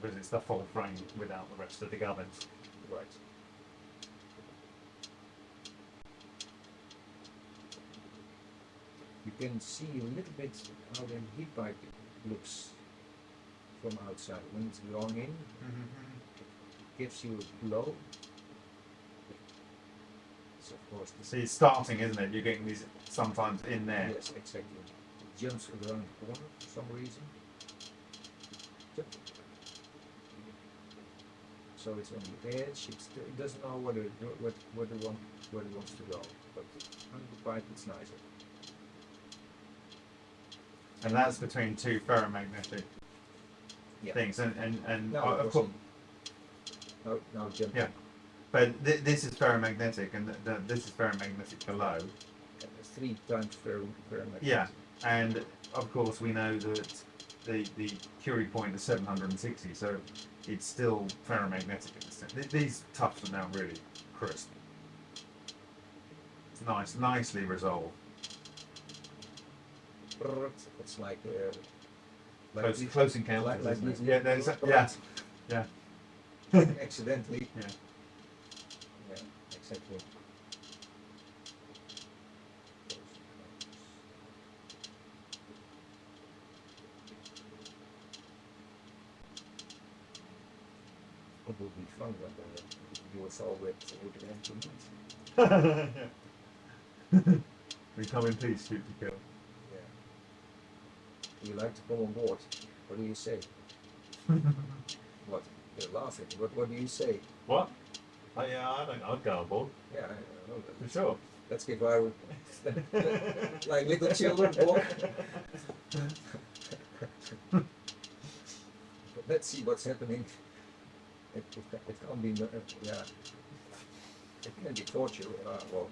because it's the full frame without the rest of the gubbins. Right. You can see a little bit how the heat pipe looks from outside. When it's going in, it gives you a glow. It's of course the See, it's starting, isn't it? You're getting these sometimes in there. Yes, exactly. It jumps around the corner for some reason. So it's on the edge. It's, it doesn't know whether it, what where it want where it wants to go. But pipe, it's nicer. And that's between two ferromagnetic Yeah. things. And, and, and No, uh, of course. No, no, jump. Yeah. but th- this is ferromagnetic and th- th- this is ferromagnetic below. Three times fer ferromagnetic. Yeah, and of course we know that the the Curie point is 760, so it's still ferromagnetic in the sense. These tufts are now really crisp. It's nice, nicely resolved. It's like uh, like Close, this- close encounters. like- like isn't it? this- yeah, there's a, yeah, yeah. accidentally. Yeah. Yeah, exactly. Would be fun when uh, you were with with the instruments. yeah. we come in peace, shoot to kill. Yeah. You like to come on board? What do you say? what? You're laughing. What What do you say? What? Oh yeah, I don't. I'd go on board Yeah, I I for sure. Let's give our like little children walk. But let's see what's happening. It, it, it can't be, uh, yeah. It can be torture. Uh, well,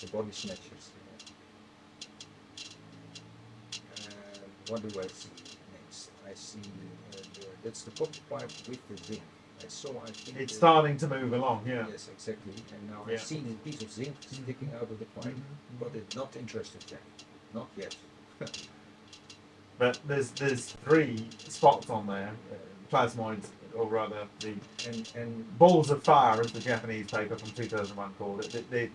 the body snatchers. yeah. And what do I see next? I see uh, the, that's the copper pipe with the zinc. I saw. I think. It's uh, starting to move along. Yeah. Yes, exactly. And now Yeah. I see the piece of zinc sticking out of the pipe, Mhm. but it's not interested yet. Not yet. But there's there's three spots on there, uh, plasmoids, or rather the And and balls of fire, as the Japanese paper from 2001 called it. They, they,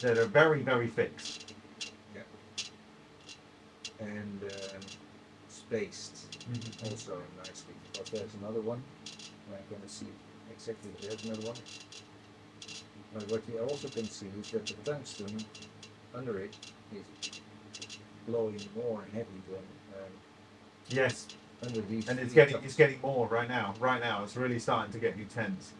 that are very very fixed. and um, spaced also nicely. But there's another one. I'm gonna see exactly there's another one. But what you also can see is that the tungsten under it is blowing more heavy than um, Yes, under these. and it's getting it's getting more right now. Right now, it's really starting to get you tense.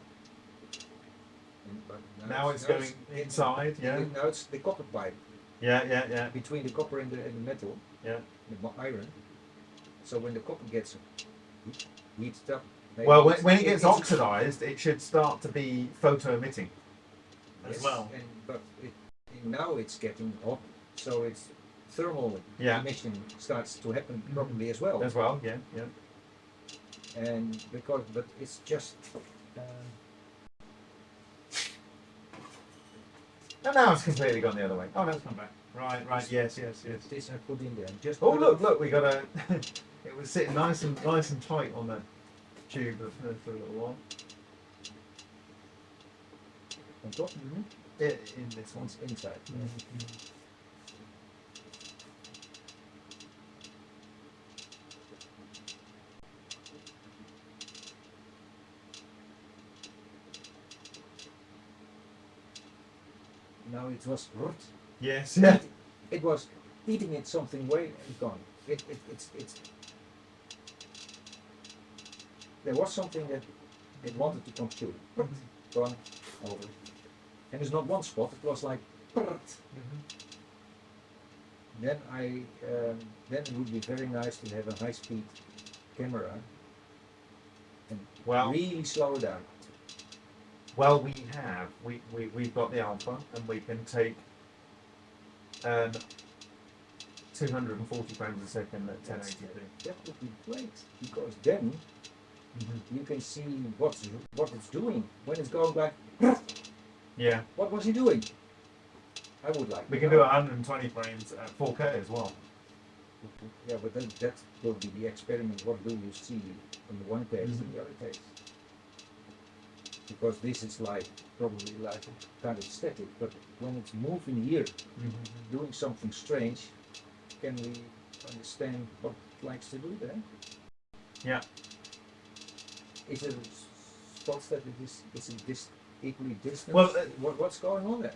And- but Now it's going inside. Yeah, Now it's the copper pipe yeah, yeah, yeah, between the copper and the, and the metal, yeah. the iron. So when the copper gets heat- heated up, Well, when, when it gets it's- oxidized, it should start to be photo emitting as yes, well. And, but it, now it's getting hot, so it's thermal Yeah. emission starts to happen properly as well. as well. Yeah, yeah. And because, but it's just. Uh, oh, And now it's completely gone the other way. Oh, no, it's come back. Right, right. Yes, yes, yes. this I put in there. Just Oh look, look, we got a. it was sitting nice and nice and tight on the tube for, uh, for a little while. on top. Mm-hmm. It, in this one. It's inside. Mm-hmm. Now it was rot. Yes, yeah. It was eating it something way and gone. It, it, it's, it's. There was something that it wanted to come through. Gone over. And it's not one spot. It was like. Then I um, then it would be very nice to have a high speed camera and Well, really slow it down. Well, we have we, we we've got the alpha, and we can take um, 240 frames a second at That's- 1080p. That would be great because then you can see what's what it's doing when it's going back. Yeah, What was he doing? I would like. we can do know. 120 frames at 4K as well. Yeah, but then that will be the experiment. What do you see on the one case and the other case? Because this is like probably like kind of static, but when it's moving here, doing something strange, can we understand what it likes to do there? Yeah. Is it spots that it is is it dis equally distant? Well, uh, what, what's going on there?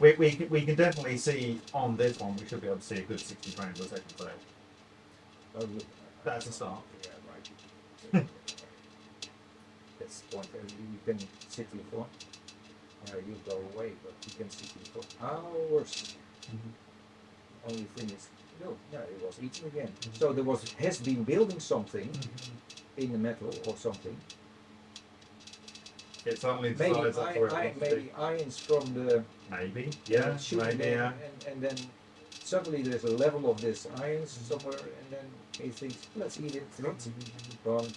We, we, can, we can definitely see on this one, we should be able to see a good 60 frames per second. So Oh, That's a start. Yeah, right. That's the point. Uh, You can sit here for. Uh, you go away, but you can sit here for hours. Only thing is, no, yeah, it was eating again. Mhm. So there was has been building something in the metal or something. it suddenly Maybe, decides that's I, I, maybe ions from the. Maybe. Yeah. shooting Maybe. Yeah. and, and then suddenly there's a level of this ions somewhere, and then he thinks, let's eat it. It's gone.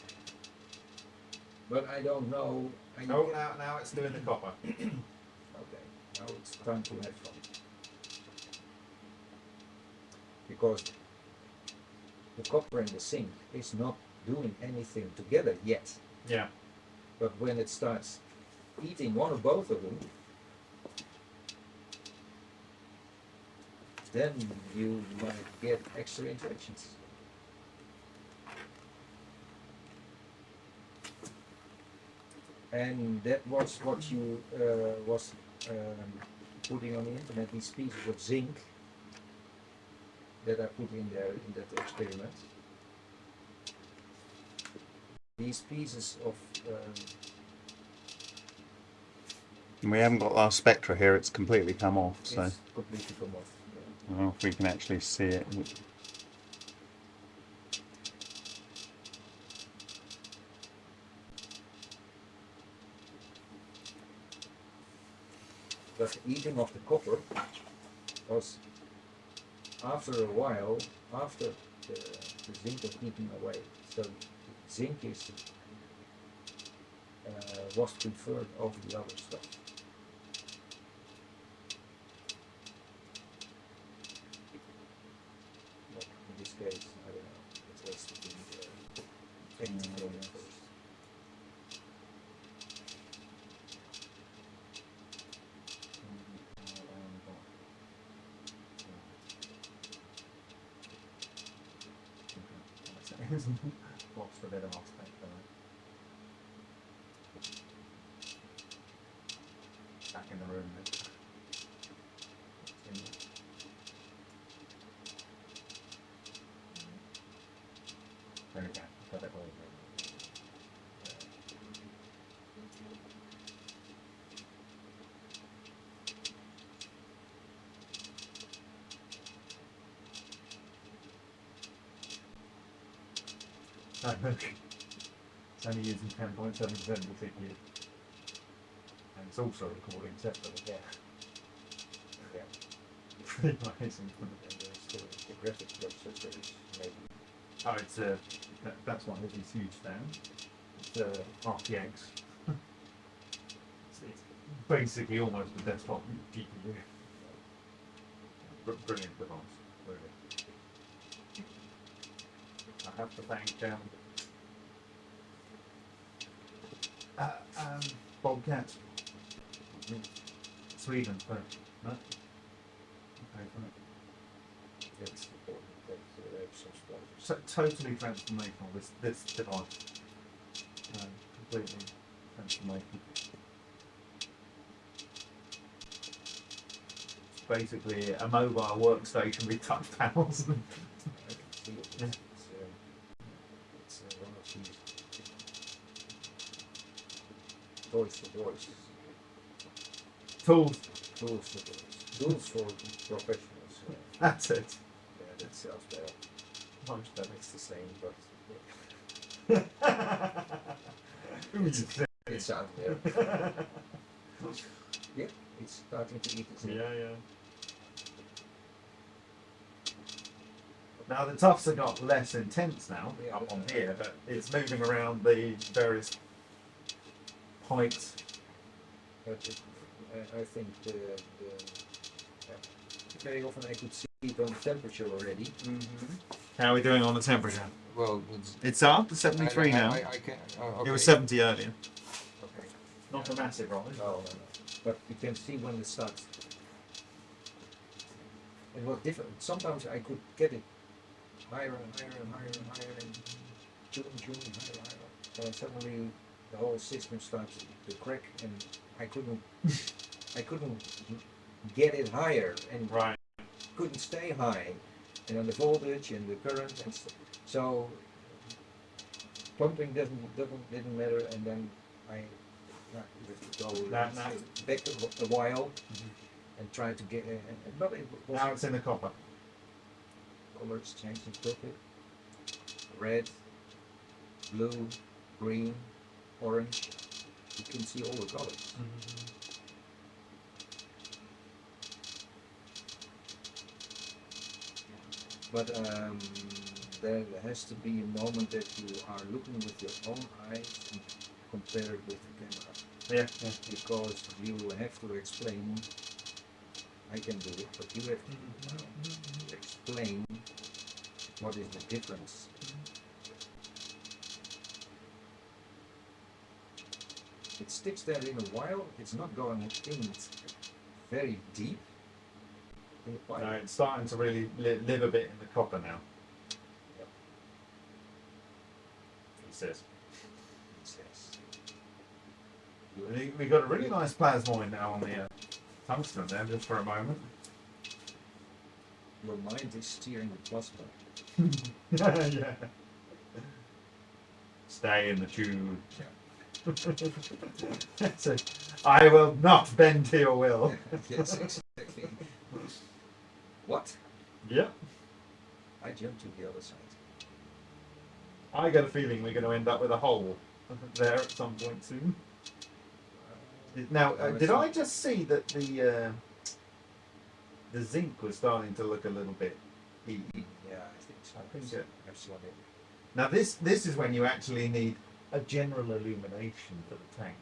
But I don't know. I Oh, now, now it's doing the copper. Okay, now it's time to have fun. Because the copper and the zinc is not doing anything together yet. Yeah. But when it starts eating one or both of them, then you might get extra interactions. And that was what you uh, was um, putting on the internet, these pieces of zinc that I put in there in that experiment. These pieces of um, We haven't got our spectra here, it's completely come off, so completely come off. I don't know if we can actually see it. The eating of the copper was after a while, after the, the zinc was eaten away. So zinc is uh, was preferred over the other stuff. But in this case, I don't know. It was the uh, first. Lost a bit of aspect Back in the room. then. There we go. Got it all. No, look. It's only using 10.7% of the CPU. And it's also recording separately. Yeah. Yeah. Pretty amazing. And there's still the graphics processor is maybe Oh, it's a. That, that's one of these huge stands. It's a RTX. it's, it's basically almost a desktop GPU. Br- brilliant device, really. I have to thank um, uh, um, Bobcat, Sweden for no. Okay, for it. That's important that uh, they have some sponsors. So, totally transformational. This this device, um, completely transformational. It's basically a mobile workstation with touch panels. I can see it. It's, it's, um, it's uh, one of these for boys, Tools. tools for boys, tools for professionals. That's it. yeah, that sounds better. Much better. It's the same, but Who would you think? it sounds better. yeah, it's starting to eat its Yeah, yeah. Now the tufts have got less intense now Yeah. up on here, but it's moving around the various heights. But it, I, I think the, the yeah, very often I could see it on temperature already. Mm-hmm. How are we doing on the temperature? Well, it's It's up to 73 I, now. I, I can, oh, It was 70 earlier. Okay. Not a massive rise. No, no, no. But you can see when it starts. It was different. Sometimes I could get it higher and higher and higher and higher and June, June, higher, higher. And suddenly the whole system starts to crack and I couldn't, I couldn't get it higher and Right. couldn't stay high. And then the voltage and the current and so, so pumping doesn't, doesn't, didn't matter and then I, go now- back a, a while and try to get, uh, uh, but it was Now it's in the copper. colors changing purple, red, blue, green, orange. You can see all the colors. But um, there has to be a moment that you are looking with your own eyes and compare it with the camera. Yeah. yeah. Because you have to explain, I can do it, but you have to explain what is the difference. It sticks there in a while, it's not going in very deep. No, it's starting to really li- live a bit in the copper now. Yep. He says. It says. We- We've got a really nice plasmoid now on the uh, tungsten there, just for a moment. Your mind is steering the plasma. yeah. Stay in the tube. So, I will not bend to your will. yes, exactly. what? Yep. I jumped to the other side. I get a feeling we're going to end up with a hole there at some point soon. Now, uh, did I just see that the uh, the zinc was starting to look a little bit E? Yeah, I think so. I think it- I've seen it. Now, this this is when you actually need a general illumination for the tank.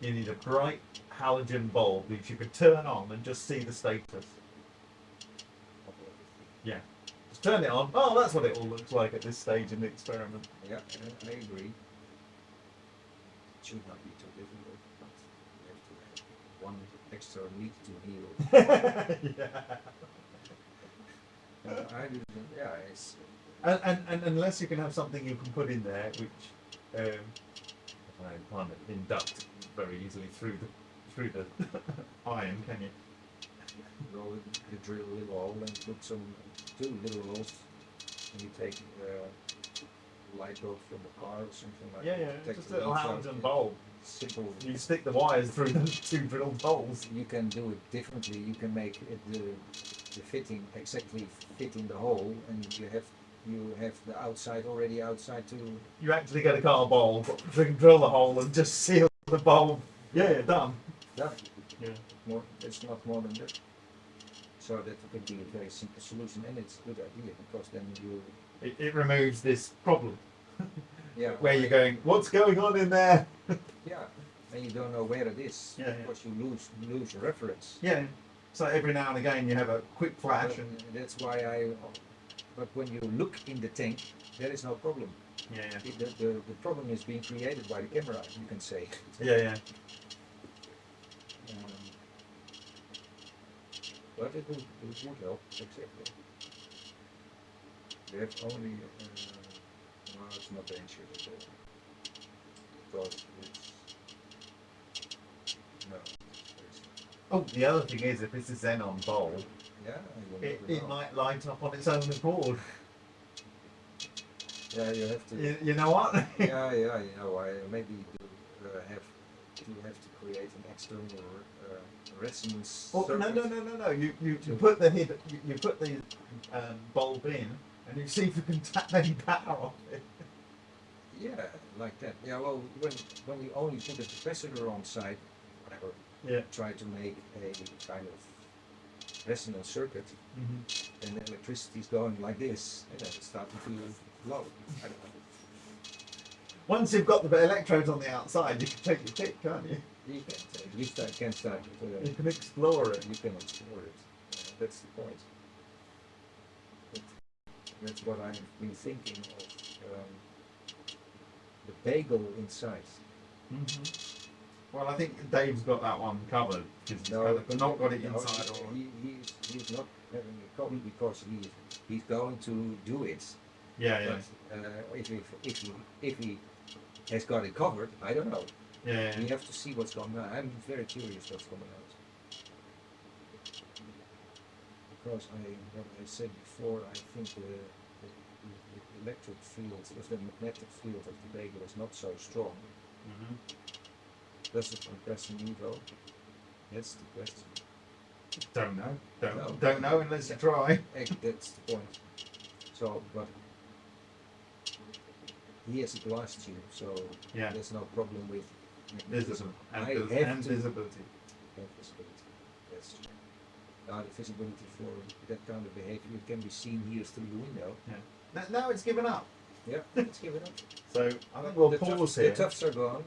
You need a bright halogen bulb which you could turn on and just see the status. Yeah. Just turn it on. Oh, that's what it all looks like at this stage in the experiment. Yeah, I agree. It should not be too difficult, but you have to have one extra meat to heal. yeah. I didn't, yeah, it's, And, and, and unless you can have something you can put in there which um, I can't induct very easily through the through the iron, can you? go, you drill a little hole and put some, two little holes, and you take, uh, light bulb from a car or something like Yeah, that. yeah, Take just a little leads out, halogen yeah. bulb. Simple. You stick the wires through the two drilled holes. You can do it differently. You can make it the, the fitting exactly fit in the hole, and you have you have the outside already outside to. You actually get a car bulb, dr- drill the hole, and just seal the bulb. Yeah, yeah, done. Yeah, Yeah. more. It's not more than that. So that could be a very simple solution, and it's a good idea because then you. It, it removes this problem Yeah. where you're going, what's going on in there? Yeah, and you don't know where it is Yeah, yeah. because you lose lose your reference. Yeah. So every now and again you have a quick flash, But and that's why I. But when you look in the tank, there is no problem. yeah, yeah, It- The, the, the problem is being created by the camera, you can say. yeah, yeah. Um, but it would, it would help, exactly. We have only, uh, no, it's not dangerous at all. Because it's, no, Oh, the other thing is, if it's a xenon bulb, yeah, it, it might light up on its own accord. Yeah, you have to, You, you know what? yeah, yeah, you know, I maybe do, uh, have, you have to create an external, uh, resonance. Oh, no, no, no, no, no. You, you, you put the you, you put the um, bulb in, and you see if you can tap any power off it. Yeah, like that. Yeah, well, when when you only put a capacitor on site, whatever, Yeah. try to make a kind of resonance circuit, and the electricity is going like this, and then it's starting to blow. I don't know. Once you've got the electrodes on the outside, you can take your pick, can't you? You can uh, you start, can start. Uh, You can explore it. you can explore it. that's the point. But that's what I've been thinking of. Um, the bagel inside. Mhm. Well, I think Dave's got that one covered because he's No, but not got it inside. Or He, he's, he's not having a problem because he he's going to do it. yeah, yeah, uh, if, he, if he if he has got it covered, I don't know. yeah, We have to see what's going on. I'm very curious what's coming out. Because I, what I said before, I think the, the, the electric field, the magnetic field of the bagel is not so strong. Mhm. Does it compress an Evo? That's the question. Don't know. Don't No. don't know unless you try. That's the point. So, but he has a glass tube, so Yeah, there's no problem with visible and, I vis- have and visibility. have visibility. That's true. Now the visibility for that kind of behavior it can be seen here through the window. Now, now it's given up. Yeah, it's given up. So I think we'll the pause here. The tufts are gone.